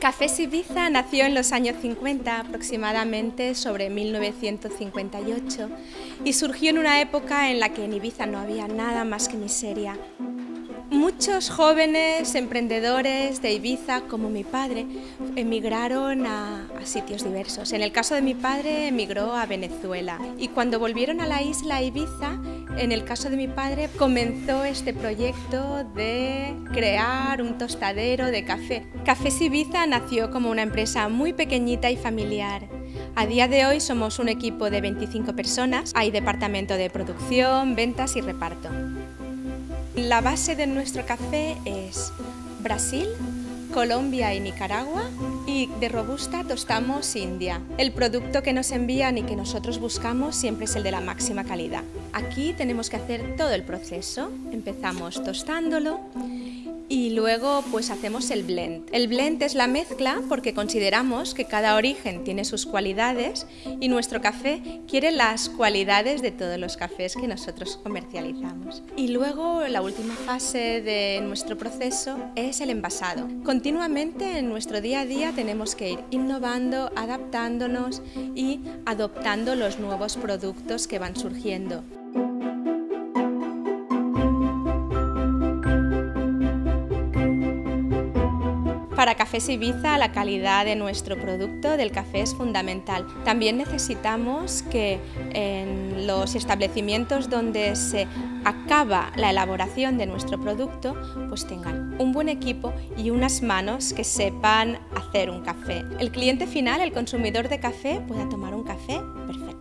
Café Ibiza nació en los años 50, aproximadamente sobre 1958, y surgió en una época en la que en Ibiza no había nada más que miseria. Muchos jóvenes emprendedores de Ibiza, como mi padre, emigraron a, sitios diversos. En el caso de mi padre, emigró a Venezuela y cuando volvieron a la isla Ibiza, en el caso de mi padre, comenzó este proyecto de crear un tostadero de café. Café Ibiza nació como una empresa muy pequeñita y familiar. A día de hoy somos un equipo de 25 personas, hay departamento de producción, ventas y reparto. La base de nuestro café es Brasil, Colombia y Nicaragua y de Robusta tostamos India. El producto que nos envían y que nosotros buscamos siempre es el de la máxima calidad. Aquí tenemos que hacer todo el proceso. Empezamos tostándolo, luego pues hacemos el blend. El blend es la mezcla porque consideramos que cada origen tiene sus cualidades y nuestro café quiere las cualidades de todos los cafés que nosotros comercializamos. Y luego la última fase de nuestro proceso es el envasado. Continuamente en nuestro día a día tenemos que ir innovando, adaptándonos y adoptando los nuevos productos que van surgiendo. Para Cafés Ibiza la calidad de nuestro producto del café es fundamental. También necesitamos que en los establecimientos donde se acaba la elaboración de nuestro producto pues tengan un buen equipo y unas manos que sepan hacer un café. El cliente final, el consumidor de café, pueda tomar un café perfecto.